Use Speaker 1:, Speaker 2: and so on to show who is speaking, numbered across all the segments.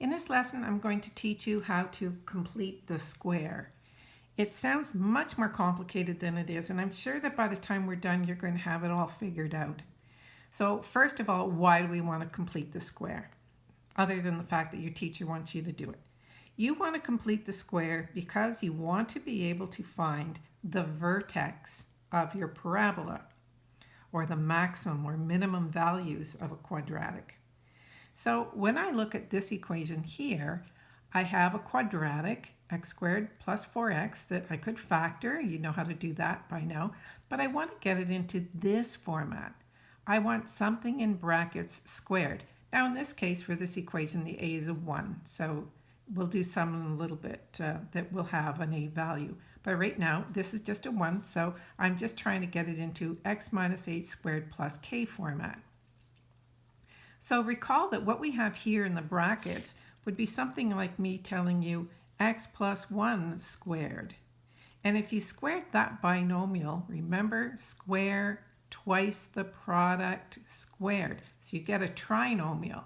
Speaker 1: In this lesson, I'm going to teach you how to complete the square. It sounds much more complicated than it is, and I'm sure that by the time we're done, you're going to have it all figured out. So first of all, why do we want to complete the square? Other than the fact that your teacher wants you to do it. You want to complete the square because you want to be able to find the vertex of your parabola, or the maximum or minimum values of a quadratic. So when I look at this equation here, I have a quadratic, x squared plus 4x, that I could factor. You know how to do that by now. But I want to get it into this format. I want something in brackets squared. Now in this case, for this equation, the a is a 1. So we'll do some in a little bit uh, that will have an a value. But right now, this is just a 1, so I'm just trying to get it into x minus h squared plus k format. So recall that what we have here in the brackets would be something like me telling you x plus 1 squared. And if you squared that binomial, remember square twice the product squared. So you get a trinomial.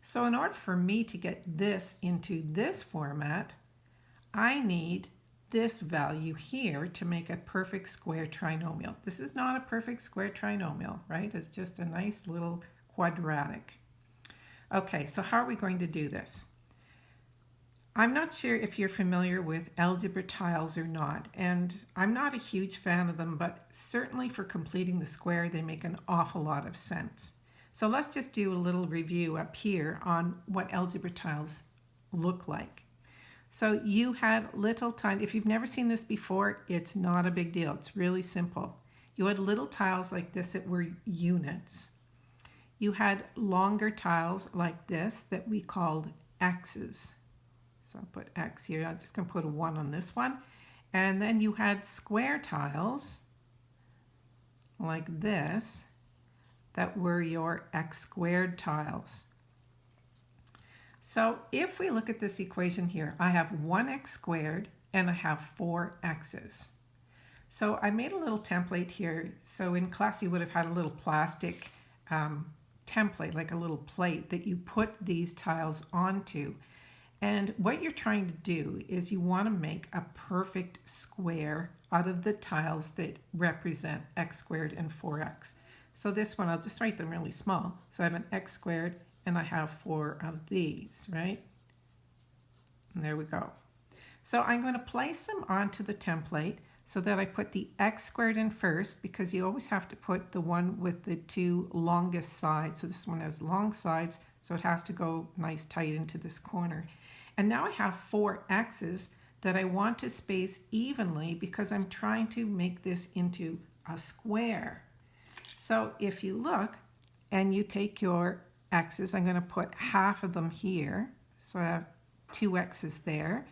Speaker 1: So in order for me to get this into this format, I need this value here to make a perfect square trinomial. This is not a perfect square trinomial, right? It's just a nice little quadratic. Okay, so how are we going to do this? I'm not sure if you're familiar with algebra tiles or not, and I'm not a huge fan of them, but certainly for completing the square, they make an awful lot of sense. So let's just do a little review up here on what algebra tiles look like. So you had little tiny, if you've never seen this before, it's not a big deal. It's really simple. You had little tiles like this that were units you had longer tiles like this that we called X's. So I'll put X here. I'm just going to put a 1 on this one. And then you had square tiles like this that were your x squared tiles. So if we look at this equation here, I have 1x squared and I have 4 x's. So I made a little template here. So in class you would have had a little plastic um, template, like a little plate that you put these tiles onto. And what you're trying to do is you want to make a perfect square out of the tiles that represent x squared and 4x. So this one, I'll just write them really small. So I have an x squared and I have four of these, right? And there we go. So I'm going to place them onto the template so that I put the x squared in first because you always have to put the one with the two longest sides. So this one has long sides, so it has to go nice tight into this corner. And now I have four x's that I want to space evenly because I'm trying to make this into a square. So if you look and you take your x's, I'm going to put half of them here. So I have two x's there.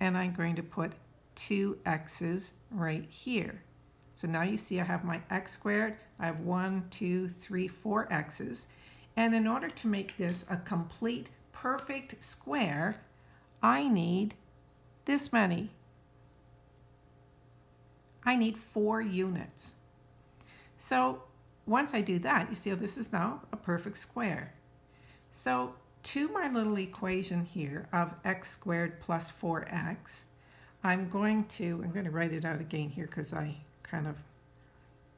Speaker 1: And I'm going to put two x's right here. So now you see I have my x squared, I have one, two, three, four x's. And in order to make this a complete perfect square, I need this many. I need four units. So once I do that, you see how this is now a perfect square. So to my little equation here of x squared plus 4x, I'm going to, I'm going to write it out again here because I kind of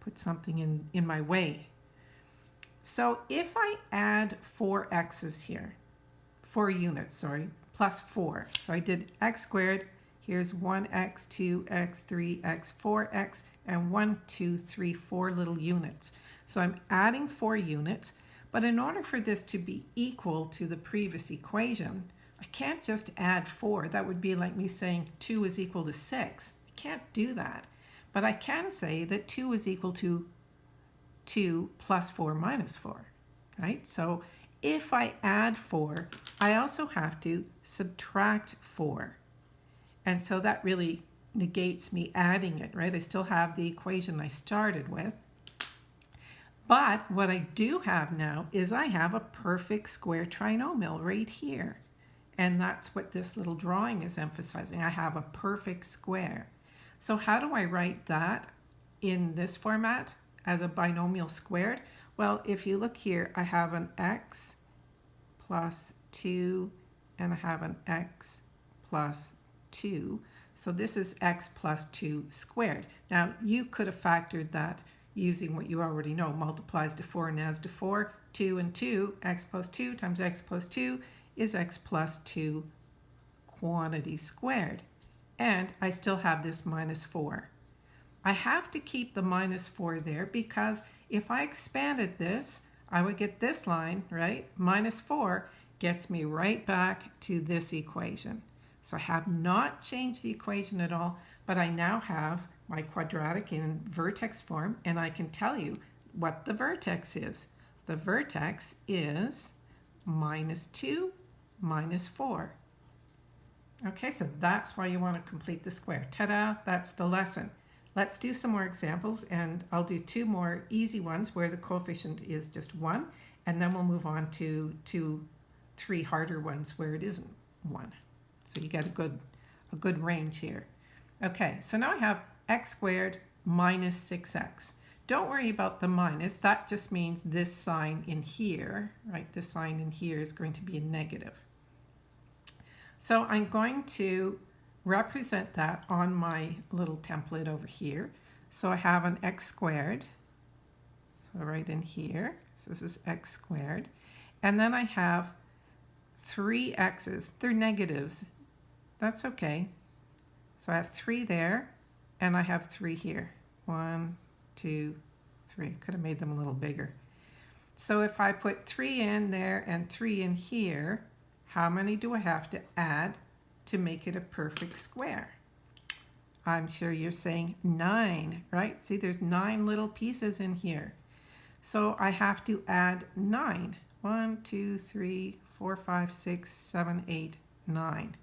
Speaker 1: put something in, in my way. So if I add four x's here, four units, sorry, plus four. So I did x squared, here's 1x, 2x, 3x, 4x, and 1, 2, 3, 4 little units. So I'm adding four units, but in order for this to be equal to the previous equation, I can't just add 4. That would be like me saying 2 is equal to 6. I can't do that. But I can say that 2 is equal to 2 plus 4 minus 4, right? So if I add 4, I also have to subtract 4. And so that really negates me adding it, right? I still have the equation I started with. But what I do have now is I have a perfect square trinomial right here. And that's what this little drawing is emphasizing. I have a perfect square. So how do I write that in this format as a binomial squared? Well, if you look here, I have an x plus 2 and I have an x plus 2. So this is x plus 2 squared. Now you could have factored that using what you already know. Multiplies to 4 and adds to 4. 2 and 2, x plus 2 times x plus 2 is x plus 2 quantity squared. And I still have this minus 4. I have to keep the minus 4 there because if I expanded this, I would get this line, right? Minus 4 gets me right back to this equation. So I have not changed the equation at all, but I now have my quadratic in vertex form, and I can tell you what the vertex is. The vertex is minus 2 minus 4. Okay, so that's why you want to complete the square. Ta-da, that's the lesson. Let's do some more examples, and I'll do two more easy ones where the coefficient is just 1, and then we'll move on to two, three harder ones where it isn't 1. So you get a good, a good range here. Okay, so now I have x squared minus 6x. Don't worry about the minus. That just means this sign in here, right? This sign in here is going to be a negative. So I'm going to represent that on my little template over here. So I have an x squared, so right in here, so this is x squared. And then I have three x's, they're negatives, that's okay. So I have three there, and I have three here. One, two, three. Could have made them a little bigger. So if I put three in there and three in here, how many do I have to add to make it a perfect square? I'm sure you're saying nine, right? See, there's nine little pieces in here. So I have to add nine. One, two, three, four, five, six, seven, eight, nine.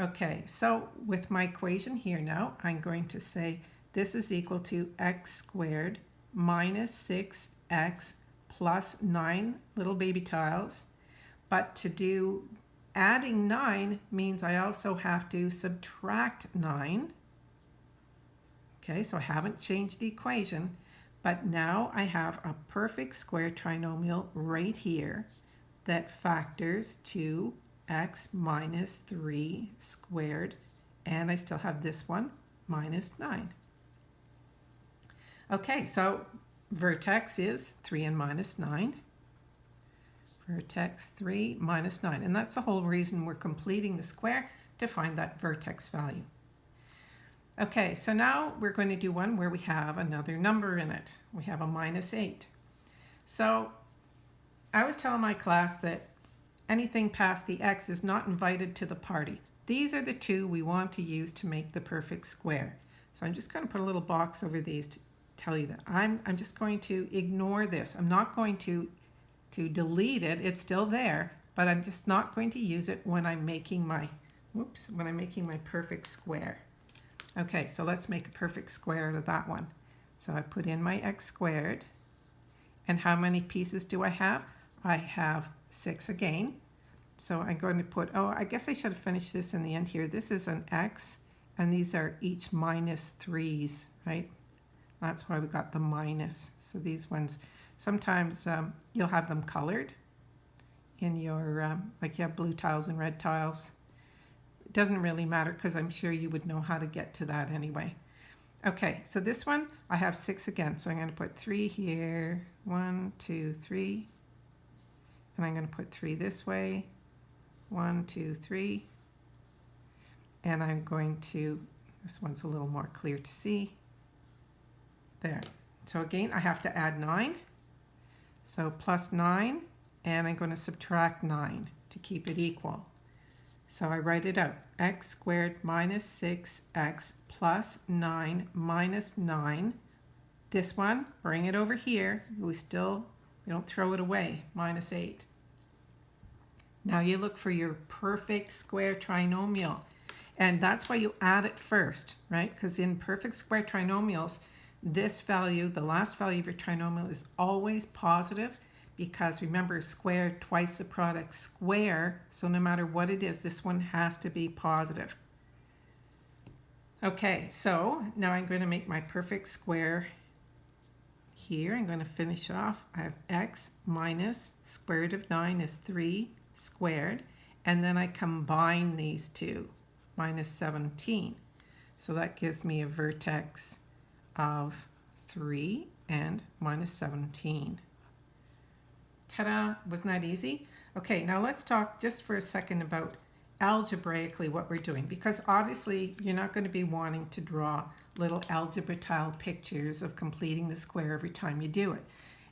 Speaker 1: Okay, so with my equation here now, I'm going to say this is equal to x squared minus 6x plus 9 little baby tiles. But to do adding 9 means I also have to subtract 9. Okay, so I haven't changed the equation, but now I have a perfect square trinomial right here that factors to x minus 3 squared, and I still have this one, minus 9. Okay, so vertex is 3 and minus 9. Vertex 3 minus 9. And that's the whole reason we're completing the square to find that vertex value. Okay, so now we're going to do one where we have another number in it. We have a minus 8. So I was telling my class that anything past the x is not invited to the party. These are the two we want to use to make the perfect square. So I'm just going to put a little box over these to tell you that. I'm, I'm just going to ignore this. I'm not going to, to delete it. It's still there, but I'm just not going to use it when I'm making my, whoops, when I'm making my perfect square. Okay, so let's make a perfect square out of that one. So I put in my x squared. And how many pieces do I have? I have 6 again. So I'm going to put, oh, I guess I should have finished this in the end here. This is an x, and these are each 3s, right? That's why we got the minus. So these ones, sometimes um, you'll have them colored in your, um, like you have blue tiles and red tiles. It doesn't really matter because I'm sure you would know how to get to that anyway. Okay, so this one, I have six again. So I'm going to put three here, one, two, three, and I'm going to put three this way. One, two, three. And I'm going to, this one's a little more clear to see. There. So again, I have to add 9. So plus 9, and I'm going to subtract 9 to keep it equal. So I write it out. x squared minus 6x plus 9 minus 9. This one, bring it over here. We still we don't throw it away, minus 8. Now you look for your perfect square trinomial. And that's why you add it first, right? Because in perfect square trinomials, this value, the last value of your trinomial is always positive because remember square twice the product square. So no matter what it is, this one has to be positive. Okay, so now I'm going to make my perfect square here. I'm going to finish off. I have x minus square root of 9 is 3 squared. and then I combine these two, minus 17. So that gives me a vertex of 3 and minus 17. Ta-da! Wasn't that easy? Okay, now let's talk just for a second about algebraically what we're doing because obviously you're not going to be wanting to draw little algebra tile pictures of completing the square every time you do it.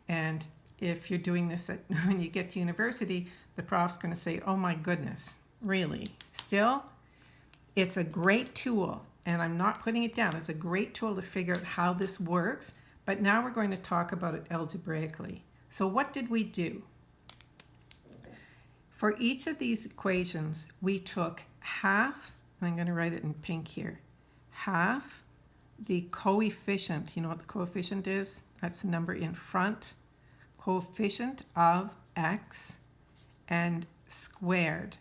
Speaker 1: And if you're doing this at, when you get to university, the prof's going to say, oh my goodness, really? Still, it's a great tool and I'm not putting it down. It's a great tool to figure out how this works, but now we're going to talk about it algebraically. So what did we do? For each of these equations, we took half, I'm going to write it in pink here, half the coefficient, you know what the coefficient is? That's the number in front, coefficient of x and squared.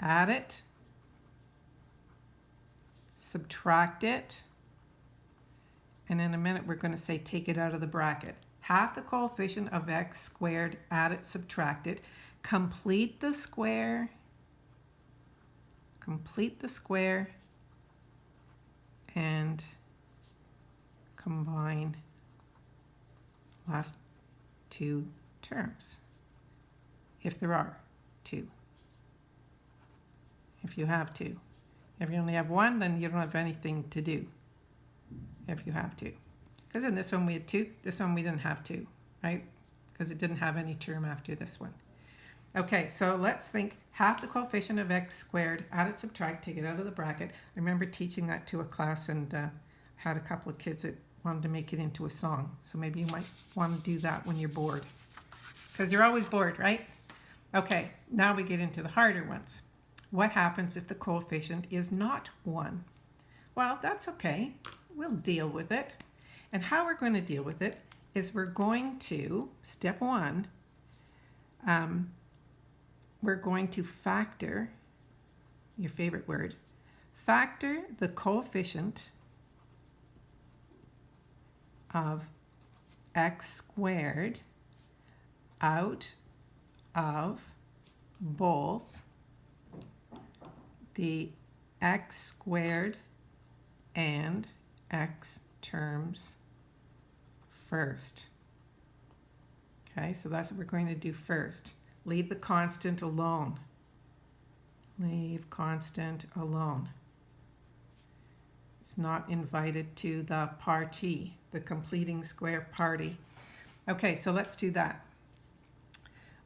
Speaker 1: Add it, subtract it, and in a minute we're going to say take it out of the bracket. Half the coefficient of x squared, add it, subtract it. Complete the square, complete the square, and combine last two terms, if there are two. If you have two. If you only have one, then you don't have anything to do if you have two. Because in this one we had two, this one we didn't have two, right? Because it didn't have any term after this one. Okay, so let's think half the coefficient of x squared, add it, subtract, take it out of the bracket. I remember teaching that to a class and uh, had a couple of kids that wanted to make it into a song. So maybe you might want to do that when you're bored. Because you're always bored, right? Okay, now we get into the harder ones. What happens if the coefficient is not 1? Well, that's okay. We'll deal with it. And how we're going to deal with it is we're going to, step one, um, we're going to factor, your favorite word, factor the coefficient of x squared out of both the x squared and x terms first. Okay, so that's what we're going to do first. Leave the constant alone. Leave constant alone. Not invited to the party, the completing square party. Okay, so let's do that.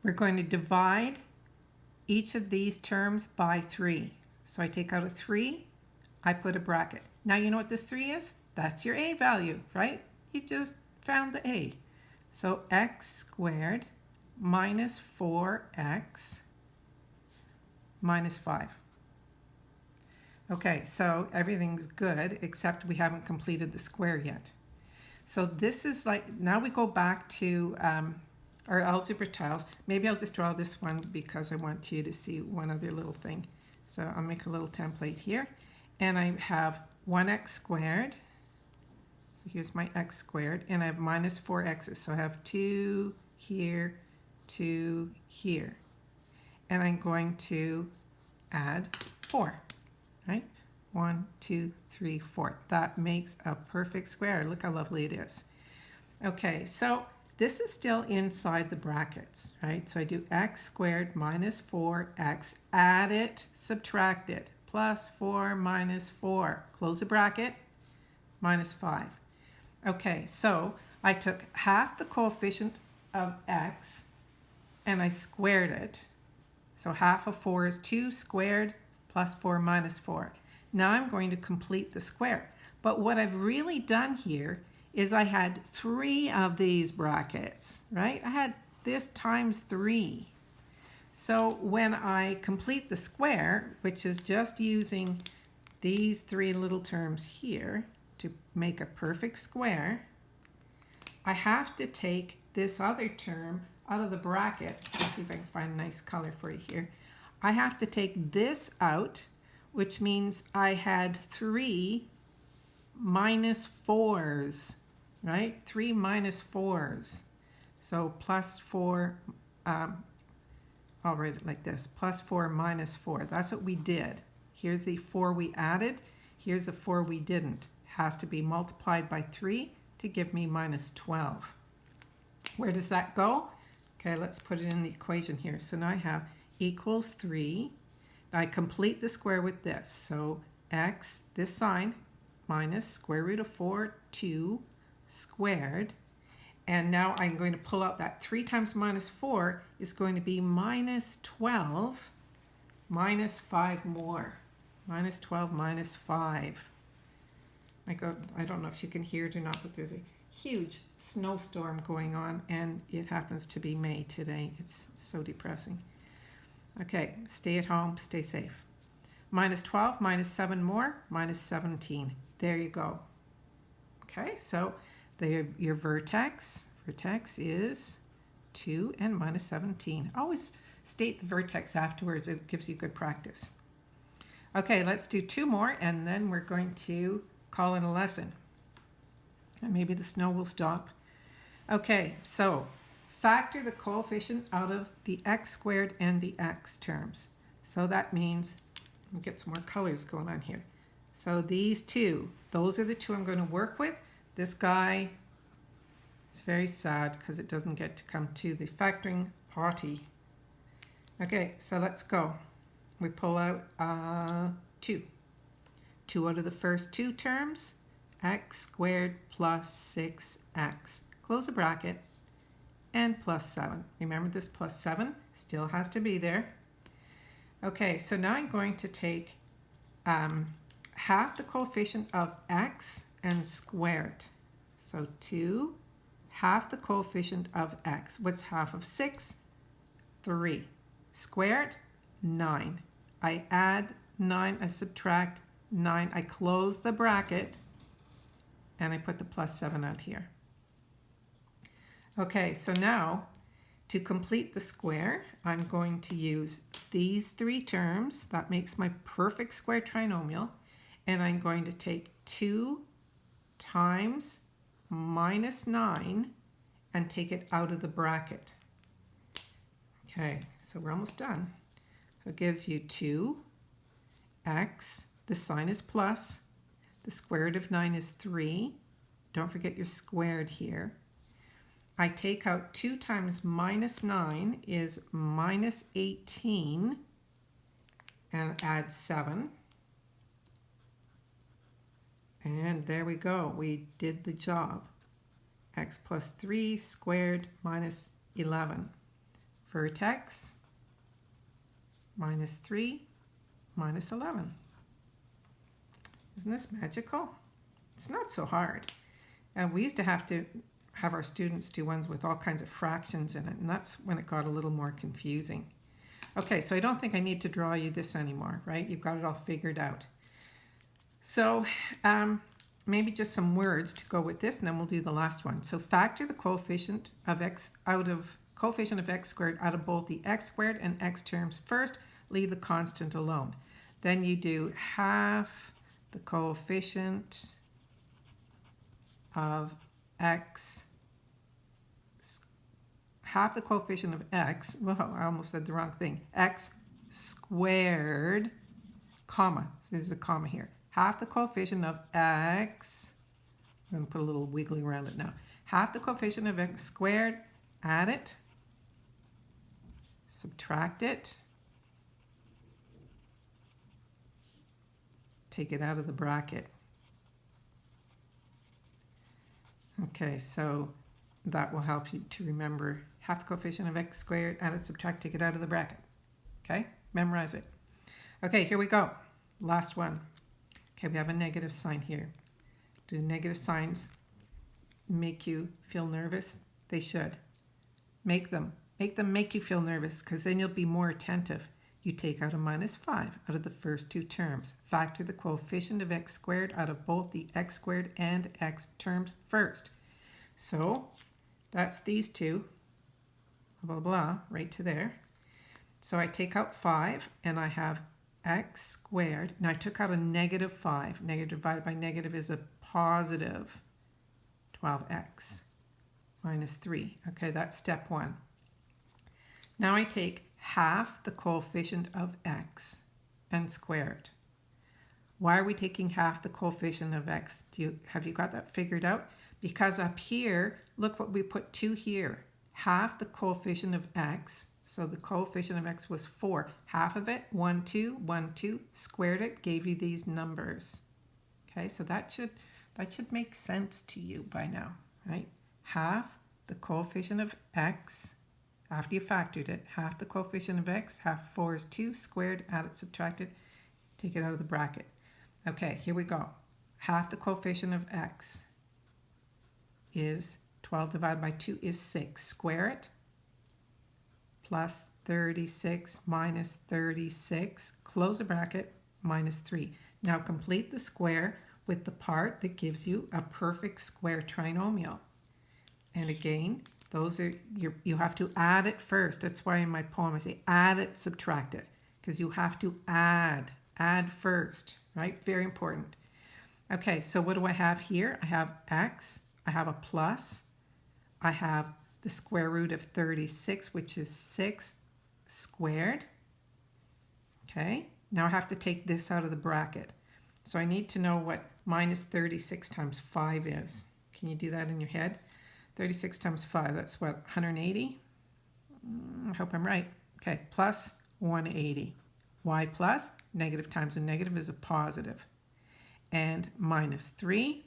Speaker 1: We're going to divide each of these terms by 3. So I take out a 3, I put a bracket. Now you know what this 3 is? That's your a value, right? You just found the a. So x squared minus 4x minus 5. Okay, so everything's good except we haven't completed the square yet. So this is like, now we go back to um, our algebra tiles. Maybe I'll just draw this one because I want you to see one other little thing. So I'll make a little template here. And I have 1x squared so here's my x squared, and I have minus 4x's. So I have 2 here, 2 here. And I'm going to add 4, 1, 2, 3, 4. That makes a perfect square. Look how lovely it is. Okay, so this is still inside the brackets, right? So I do x squared minus 4x, add it, subtract it, plus 4 minus 4. Close the bracket, minus 5. Okay, so I took half the coefficient of x and I squared it. So half of 4 is 2 squared plus 4 minus 4. Now I'm going to complete the square. But what I've really done here is I had three of these brackets, right? I had this times 3. So when I complete the square, which is just using these three little terms here, to make a perfect square, I have to take this other term out of the bracket. Let's see if I can find a nice color for you here. I have to take this out, which means I had three minus fours, right? Three minus fours. So plus four, um, I'll write it like this, plus 4 minus 4. That's what we did. Here's the 4 we added. Here's the 4 we didn't. Has to be multiplied by 3 to give me minus 12. Where does that go? Okay, let's put it in the equation here. So now I have equals 3. I complete the square with this. So x, this sign, minus square root of 4, 2 squared and now I'm going to pull out that 3 times minus 4 is going to be minus 12 minus 5 more. Minus 12 minus 5. I, go, I don't know if you can hear it or not, but there's a huge snowstorm going on and it happens to be May today. It's so depressing. Okay, stay at home, stay safe. Minus 12 minus 7 more, minus 17. There you go. Okay, so the, your vertex, vertex is 2 and minus 17. Always state the vertex afterwards. It gives you good practice. Okay, let's do two more and then we're going to call in a lesson. And maybe the snow will stop. Okay, so factor the coefficient out of the x squared and the x terms. So that means, let me get some more colors going on here. So these two, those are the two I'm going to work with. This guy is very sad because it doesn't get to come to the factoring party. Okay, so let's go. We pull out uh, 2. 2 out of the first two terms, x squared plus 6x. Close the bracket, and plus 7. Remember this plus 7 still has to be there. Okay, so now I'm going to take um, half the coefficient of x and square it. So 2, half the coefficient of x. What's half of 6? 3. Squared, 9. I add 9, I subtract 9. I close the bracket, and I put the plus 7 out here. Okay, so now to complete the square, I'm going to use these three terms. That makes my perfect square trinomial. And I'm going to take 2 times minus 9 and take it out of the bracket. Okay, so we're almost done. So it gives you 2x, the sign is plus, the square root of 9 is 3. Don't forget your squared here. I take out 2 times minus 9 is minus 18 and add 7. And there we go. We did the job. x plus 3 squared minus 11. Vertex minus 3 minus 11. Isn't this magical? It's not so hard. And we used to have to have our students do ones with all kinds of fractions in it, and that's when it got a little more confusing. Okay, so I don't think I need to draw you this anymore, right? You've got it all figured out. So um, maybe just some words to go with this, and then we'll do the last one. So factor the coefficient of x out of coefficient of x squared out of both the x squared and x terms first. Leave the constant alone. Then you do half the coefficient of x half the coefficient of x, well, I almost said the wrong thing, x squared, comma, so there's a comma here, half the coefficient of x, I'm going to put a little wiggly around it now, half the coefficient of x squared, add it, subtract it, take it out of the bracket. Okay, so that will help you to remember half the coefficient of x squared, add it, subtract, take it out of the bracket. Okay, memorize it. Okay, here we go. Last one. Okay, we have a negative sign here. Do negative signs make you feel nervous? They should. Make them. Make them make you feel nervous because then you'll be more attentive. You take out a minus 5 out of the first two terms. Factor the coefficient of x squared out of both the x squared and x terms first. So that's these two, blah, blah, blah, right to there. So I take out 5 and I have x squared. Now I took out a negative 5. Negative divided by negative is a positive 12x minus 3. Okay, that's step one. Now I take half the coefficient of x and square it. Why are we taking half the coefficient of x? Do you, have you got that figured out? Because up here, look what we put 2 here. Half the coefficient of x, so the coefficient of x was 4. Half of it, 1, 2, 1, 2, squared it, gave you these numbers. Okay, so that should, that should make sense to you by now, right? Half the coefficient of x, after you factored it, half the coefficient of x, half 4 is 2, squared, added, subtracted, take it out of the bracket. Okay, here we go. Half the coefficient of x is 12 divided by 2 is 6. Square it. Plus 36 minus 36. Close the bracket. Minus 3. Now complete the square with the part that gives you a perfect square trinomial. And again, those are you you have to add it first. That's why in my poem I say add it, subtract it. Because you have to add. Add first, right? Very important. Okay, so what do I have here? I have x, I have a plus, I have the square root of 36, which is 6 squared. Okay, now I have to take this out of the bracket. So I need to know what minus 36 times 5 is. Can you do that in your head? 36 times 5, that's what, 180? Mm, I hope I'm right. Okay, plus 180. y plus, negative times a negative is a positive. And minus 3,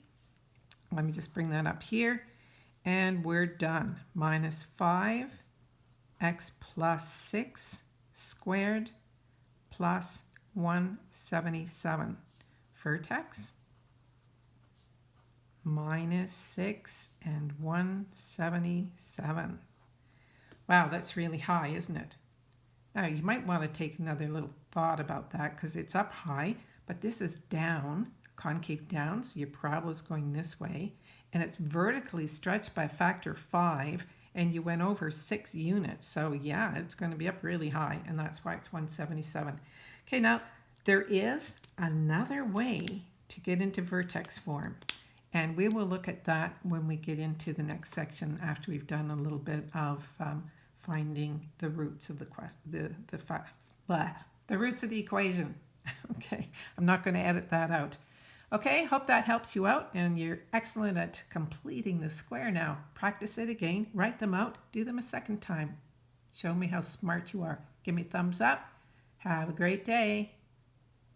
Speaker 1: let me just bring that up here. And we're done. Minus 5, x plus 6 squared plus 177. Vertex minus 6 and 177. Wow, that's really high, isn't it? Now, you might want to take another little thought about that because it's up high, but this is down, concave down, so your parabola is going this way, and it's vertically stretched by a factor 5, and you went over 6 units. So yeah, it's going to be up really high, and that's why it's 177. Okay, now there is another way to get into vertex form. And we will look at that when we get into the next section after we've done a little bit of um, finding the roots of the the the blah, the roots of the equation. okay, I'm not going to edit that out. Okay, hope that helps you out and you're excellent at completing the square now. Practice it again, write them out, do them a second time. Show me how smart you are. Give me thumbs up. Have a great day.